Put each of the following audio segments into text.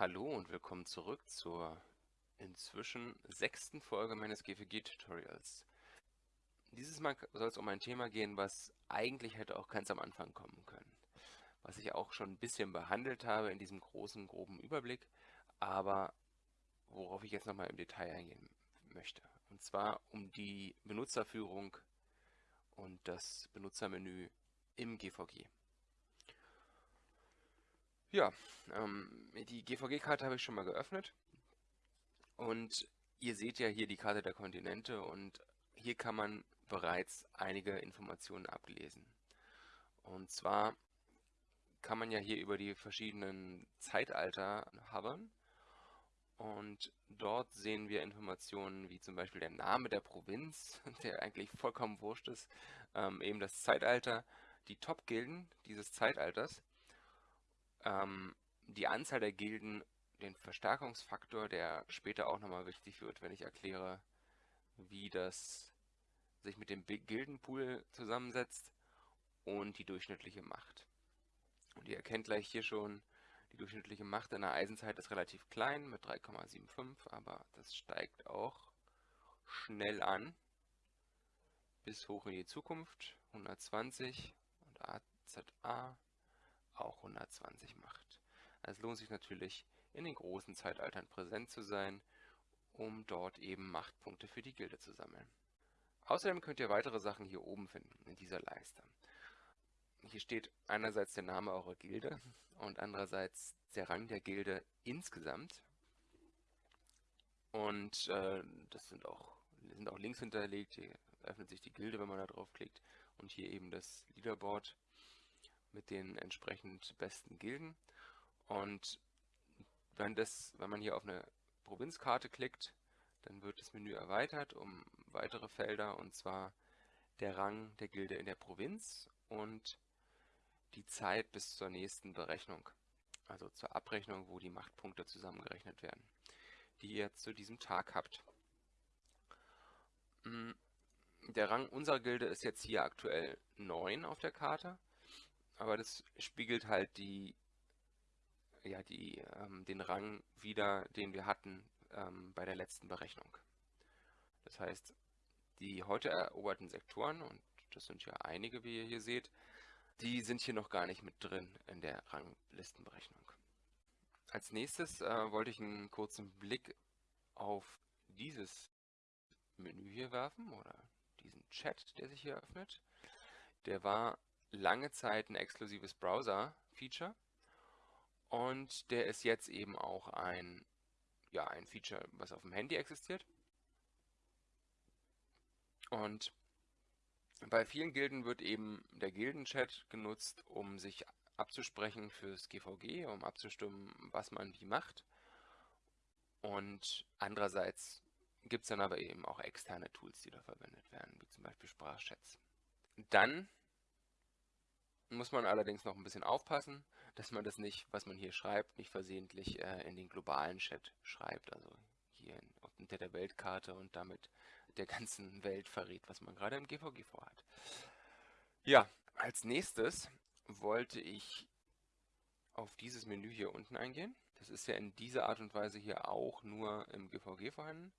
Hallo und willkommen zurück zur inzwischen sechsten Folge meines GFG-Tutorials. Dieses Mal soll es um ein Thema gehen, was eigentlich hätte auch ganz am Anfang kommen können. Was ich auch schon ein bisschen behandelt habe in diesem großen, groben Überblick, aber worauf ich jetzt nochmal im Detail eingehen möchte. Und zwar um die Benutzerführung und das Benutzermenü im GVG. Ja, ähm, die GVG-Karte habe ich schon mal geöffnet. Und ihr seht ja hier die Karte der Kontinente und hier kann man bereits einige Informationen ablesen. Und zwar kann man ja hier über die verschiedenen Zeitalter hovern und dort sehen wir Informationen wie zum Beispiel der Name der Provinz, der eigentlich vollkommen wurscht ist, ähm, eben das Zeitalter, die Top-Gilden dieses Zeitalters ähm, die Anzahl der Gilden, den Verstärkungsfaktor, der später auch nochmal wichtig wird, wenn ich erkläre, wie das sich mit dem Gildenpool zusammensetzt und die durchschnittliche Macht. Und ihr erkennt gleich hier schon, die durchschnittliche Macht in der Eisenzeit ist relativ klein mit 3,75, aber das steigt auch schnell an bis hoch in die Zukunft, 120 und AZA auch 120 macht. Es lohnt sich natürlich, in den großen Zeitaltern präsent zu sein, um dort eben Machtpunkte für die Gilde zu sammeln. Außerdem könnt ihr weitere Sachen hier oben finden, in dieser Leiste. Hier steht einerseits der Name eurer Gilde und andererseits der Rang der Gilde insgesamt. Und äh, das sind auch, sind auch Links hinterlegt. Hier öffnet sich die Gilde, wenn man da drauf klickt. Und hier eben das Leaderboard mit den entsprechend besten Gilden. Und wenn, das, wenn man hier auf eine Provinzkarte klickt, dann wird das Menü erweitert um weitere Felder und zwar der Rang der Gilde in der Provinz und die Zeit bis zur nächsten Berechnung, also zur Abrechnung, wo die Machtpunkte zusammengerechnet werden, die ihr zu diesem Tag habt. Hm, der Rang unserer Gilde ist jetzt hier aktuell 9 auf der Karte aber das spiegelt halt die, ja, die, ähm, den Rang wieder, den wir hatten ähm, bei der letzten Berechnung. Das heißt, die heute eroberten Sektoren, und das sind ja einige, wie ihr hier seht, die sind hier noch gar nicht mit drin in der Ranglistenberechnung. Als nächstes äh, wollte ich einen kurzen Blick auf dieses Menü hier werfen oder diesen Chat, der sich hier öffnet. Der war lange Zeit ein exklusives Browser-Feature und der ist jetzt eben auch ein, ja, ein Feature, was auf dem Handy existiert. Und bei vielen Gilden wird eben der Gildenchat genutzt, um sich abzusprechen fürs GVG, um abzustimmen, was man wie macht. Und andererseits gibt es dann aber eben auch externe Tools, die da verwendet werden, wie zum Beispiel Sprachchats. Dann muss man allerdings noch ein bisschen aufpassen, dass man das nicht, was man hier schreibt, nicht versehentlich äh, in den globalen Chat schreibt, also hier unter der Weltkarte und damit der ganzen Welt verrät, was man gerade im GVG vorhat. Ja, als nächstes wollte ich auf dieses Menü hier unten eingehen. Das ist ja in dieser Art und Weise hier auch nur im GVG vorhanden.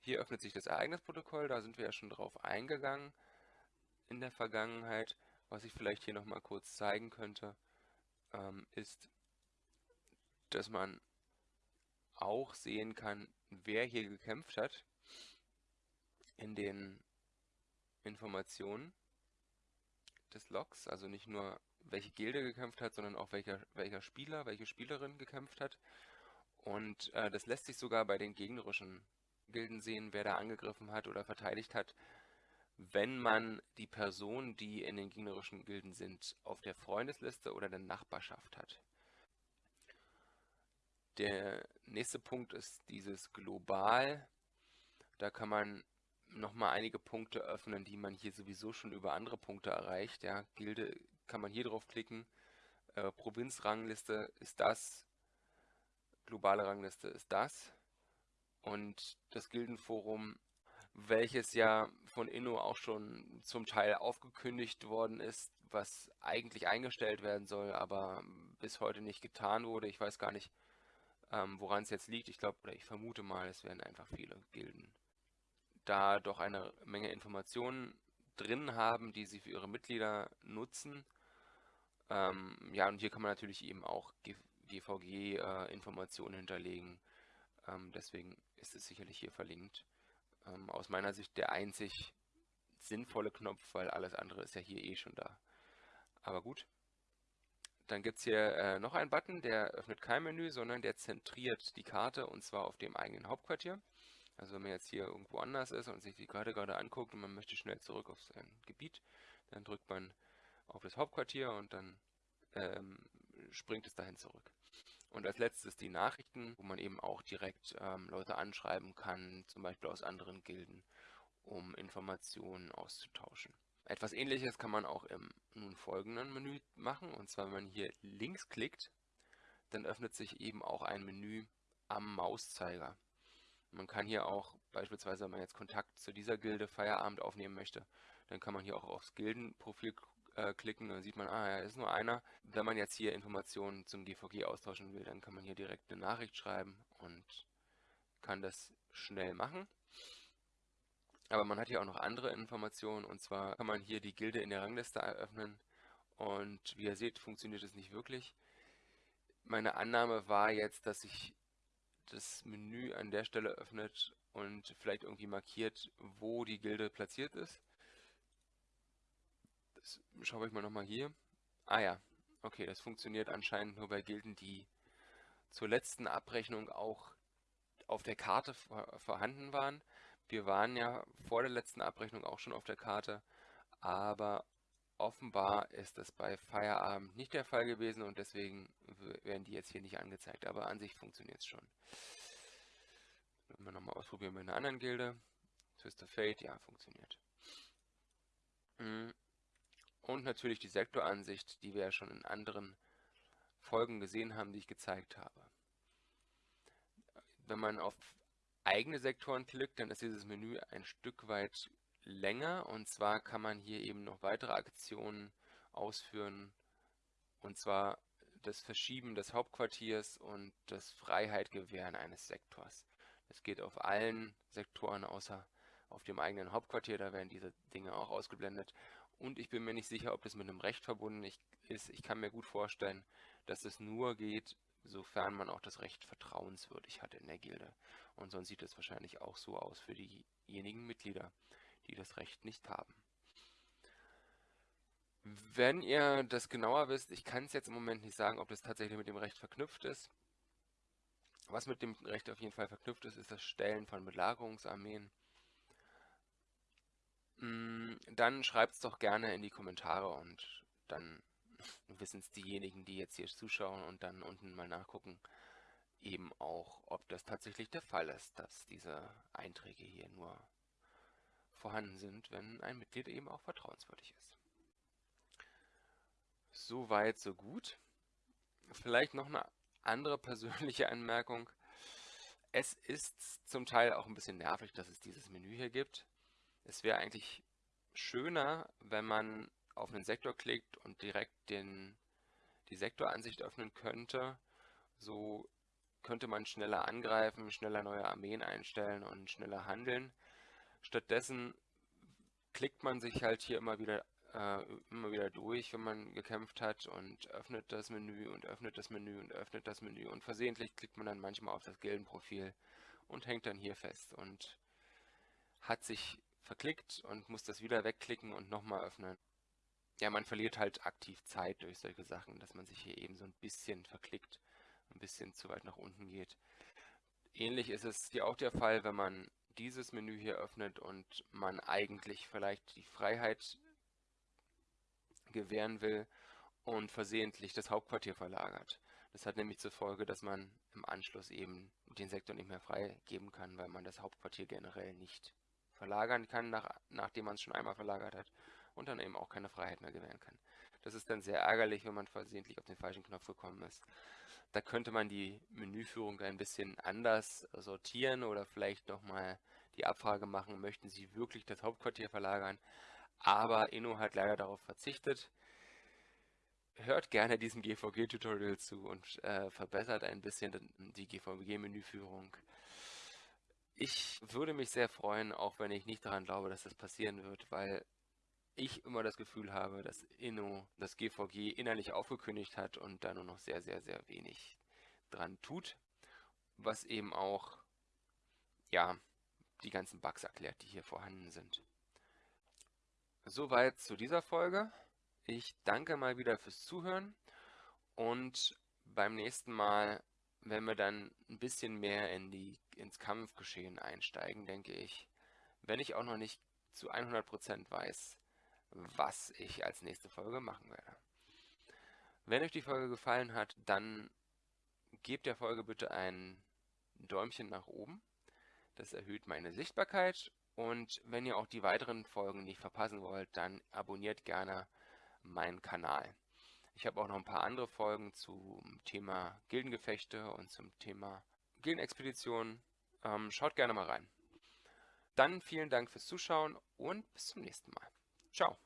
Hier öffnet sich das Ereignisprotokoll, da sind wir ja schon drauf eingegangen in der Vergangenheit. Was ich vielleicht hier nochmal kurz zeigen könnte, ähm, ist, dass man auch sehen kann, wer hier gekämpft hat in den Informationen des Logs, also nicht nur welche Gilde gekämpft hat, sondern auch welcher, welcher Spieler, welche Spielerin gekämpft hat. Und äh, das lässt sich sogar bei den gegnerischen Gilden sehen, wer da angegriffen hat oder verteidigt hat wenn man die Personen, die in den gegnerischen Gilden sind, auf der Freundesliste oder der Nachbarschaft hat. Der nächste Punkt ist dieses Global. Da kann man nochmal einige Punkte öffnen, die man hier sowieso schon über andere Punkte erreicht. Ja, Gilde kann man hier drauf klicken. Äh, Provinzrangliste ist das. Globale Rangliste ist das. Und das Gildenforum welches ja von Inno auch schon zum Teil aufgekündigt worden ist, was eigentlich eingestellt werden soll, aber bis heute nicht getan wurde. Ich weiß gar nicht, Ähm, Woran es jetzt liegt, ich glaube oder ich vermute mal, es werden einfach viele Gilden da doch eine Menge Informationen drin haben, die sie für ihre Mitglieder nutzen. Ähm, ja, und hier kann man natürlich eben auch GVG-Informationen äh, hinterlegen. Ähm, deswegen ist es sicherlich hier verlinkt. Ähm, aus meiner Sicht der einzig sinnvolle Knopf, weil alles andere ist ja hier eh schon da. Aber gut. Dann gibt es hier äh, noch einen Button, der öffnet kein Menü, sondern der zentriert die Karte und zwar auf dem eigenen Hauptquartier. Also wenn man jetzt hier irgendwo anders ist und sich die Karte gerade anguckt und man möchte schnell zurück auf sein Gebiet, dann drückt man auf das Hauptquartier und dann ähm, springt es dahin zurück. Und als letztes die Nachrichten, wo man eben auch direkt ähm, Leute anschreiben kann, zum Beispiel aus anderen Gilden, um Informationen auszutauschen. Etwas ähnliches kann man auch im nun folgenden Menü machen. Und zwar, wenn man hier links klickt, dann öffnet sich eben auch ein Menü am Mauszeiger. Man kann hier auch beispielsweise, wenn man jetzt Kontakt zu dieser Gilde Feierabend aufnehmen möchte, dann kann man hier auch aufs Gildenprofil äh, klicken, dann sieht man, ah ja, ist nur einer. Wenn man jetzt hier Informationen zum GVG austauschen will, dann kann man hier direkt eine Nachricht schreiben und kann das schnell machen. Aber man hat hier auch noch andere Informationen und zwar kann man hier die Gilde in der Rangliste eröffnen und wie ihr seht, funktioniert es nicht wirklich. Meine Annahme war jetzt, dass sich das Menü an der Stelle öffnet und vielleicht irgendwie markiert, wo die Gilde platziert ist. Schaue ich mal nochmal hier. Ah ja, okay, das funktioniert anscheinend nur bei Gilden, die zur letzten Abrechnung auch auf der Karte vorhanden waren. Wir waren ja vor der letzten Abrechnung auch schon auf der Karte, aber offenbar ist das bei Feierabend nicht der Fall gewesen und deswegen werden die jetzt hier nicht angezeigt, aber an sich funktioniert es schon. Wenn wir nochmal ausprobieren bei einer anderen Gilde. Twist of Fate, ja, funktioniert. Mhm. Und natürlich die Sektoransicht, die wir ja schon in anderen Folgen gesehen haben, die ich gezeigt habe. Wenn man auf eigene Sektoren klickt, dann ist dieses Menü ein Stück weit länger und zwar kann man hier eben noch weitere Aktionen ausführen und zwar das Verschieben des Hauptquartiers und das Freiheit gewähren eines Sektors. Das geht auf allen Sektoren außer auf dem eigenen Hauptquartier, da werden diese Dinge auch ausgeblendet. Und ich bin mir nicht sicher, ob das mit einem Recht verbunden ist. Ich kann mir gut vorstellen, dass es nur geht, sofern man auch das Recht vertrauenswürdig hat in der Gilde. Und sonst sieht es wahrscheinlich auch so aus für diejenigen Mitglieder, die das Recht nicht haben. Wenn ihr das genauer wisst, ich kann es jetzt im Moment nicht sagen, ob das tatsächlich mit dem Recht verknüpft ist. Was mit dem Recht auf jeden Fall verknüpft ist, ist das Stellen von Belagerungsarmeen. Mm, dann schreibt es doch gerne in die Kommentare und dann wissen es diejenigen, die jetzt hier zuschauen und dann unten mal nachgucken, eben auch, ob das tatsächlich der Fall ist, dass diese Einträge hier nur vorhanden sind, wenn ein Mitglied eben auch vertrauenswürdig ist. Soweit, so gut. Vielleicht noch eine andere persönliche Anmerkung. Es ist zum Teil auch ein bisschen nervig, dass es dieses Menü hier gibt. Es wäre eigentlich schöner, wenn man auf einen Sektor klickt und direkt den, die Sektoransicht öffnen könnte. So könnte man schneller angreifen, schneller neue Armeen einstellen und schneller handeln. Stattdessen klickt man sich halt hier immer wieder äh, immer wieder durch, wenn man gekämpft hat und öffnet das Menü und öffnet das Menü und öffnet das Menü und versehentlich klickt man dann manchmal auf das Gildenprofil und hängt dann hier fest und hat sich verklickt und muss das wieder wegklicken und nochmal öffnen. Ja, man verliert halt aktiv Zeit durch solche Sachen, dass man sich hier eben so ein bisschen verklickt, ein bisschen zu weit nach unten geht. Ähnlich ist es hier auch der Fall, wenn man dieses Menü hier öffnet und man eigentlich vielleicht die Freiheit gewähren will und versehentlich das Hauptquartier verlagert. Das hat nämlich zur Folge, dass man im Anschluss eben den Sektor nicht mehr freigeben kann, weil man das Hauptquartier generell nicht verlagern kann, nach, nachdem man es schon einmal verlagert hat und dann eben auch keine Freiheit mehr gewähren kann. Das ist dann sehr ärgerlich, wenn man versehentlich auf den falschen Knopf gekommen ist. Da könnte man die Menüführung ein bisschen anders sortieren oder vielleicht nochmal die Abfrage machen, möchten Sie wirklich das Hauptquartier verlagern? Aber Inno hat leider darauf verzichtet. hört gerne diesem GVG-Tutorial zu und äh, verbessert ein bisschen die GVG-Menüführung. Ich würde mich sehr freuen, auch wenn ich nicht daran glaube, dass das passieren wird, weil ich immer das Gefühl habe, dass Inno das GVG innerlich aufgekündigt hat und da nur noch sehr, sehr, sehr wenig dran tut, was eben auch, ja, die ganzen Bugs erklärt, die hier vorhanden sind. Soweit zu dieser Folge. Ich danke mal wieder fürs Zuhören und beim nächsten Mal, wenn wir dann ein bisschen mehr in die, ins Kampfgeschehen einsteigen, denke ich, wenn ich auch noch nicht zu 100% weiß, was ich als nächste Folge machen werde. Wenn euch die Folge gefallen hat, dann gebt der Folge bitte ein Däumchen nach oben. Das erhöht meine Sichtbarkeit und wenn ihr auch die weiteren Folgen nicht verpassen wollt, dann abonniert gerne meinen Kanal. Ich habe auch noch ein paar andere Folgen zum Thema Gildengefechte und zum Thema Gildenexpeditionen. Ähm, schaut gerne mal rein. Dann vielen Dank fürs Zuschauen und bis zum nächsten Mal. Ciao.